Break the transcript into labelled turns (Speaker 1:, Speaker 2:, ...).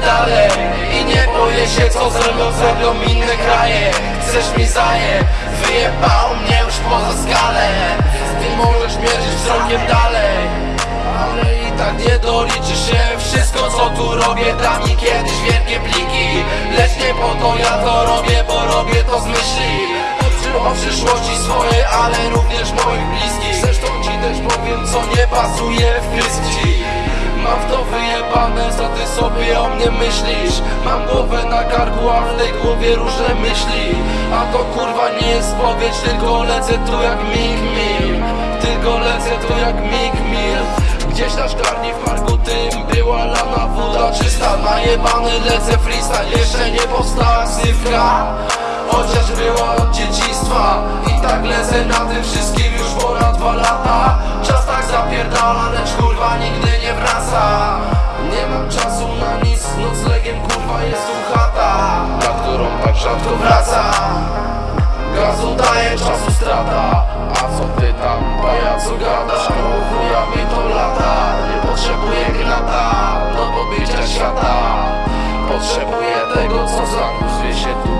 Speaker 1: dalej. I nie boję się co ze zrobią inne kraje. Chcesz mi zaje, wyjebał mnie już poza skalę. Ty możesz mierzyć wzrokiem dalej. Ale i tak nie doliczy się wszystko co tu robię. Da mi kiedyś wielkie pliki. Lecz nie po to ja to robię, bo robię to z myśli. O przyszłości swojej, ale również moich bliskich. Zresztą ci też powiem co nie o mnie myślisz? Mam głowę na karku, a w tej głowie różne myśli. A to kurwa nie jest spowiedź, tylko lecę tu jak Mick Mill Tylko lecę tu jak Mick Mill Gdzieś na szklarni w parku tym była lana woda czysta. Najebany lecę freestyle, jeszcze nie powstała ksywka. Chociaż była od dzieciństwa to wraca. Gazu daje, czasu strata. A co ty tam, pajacu gadasz? Chuja mi to lata? Nie potrzebuję gnata Do pobicia świata. Potrzebuję tego, co za się tu.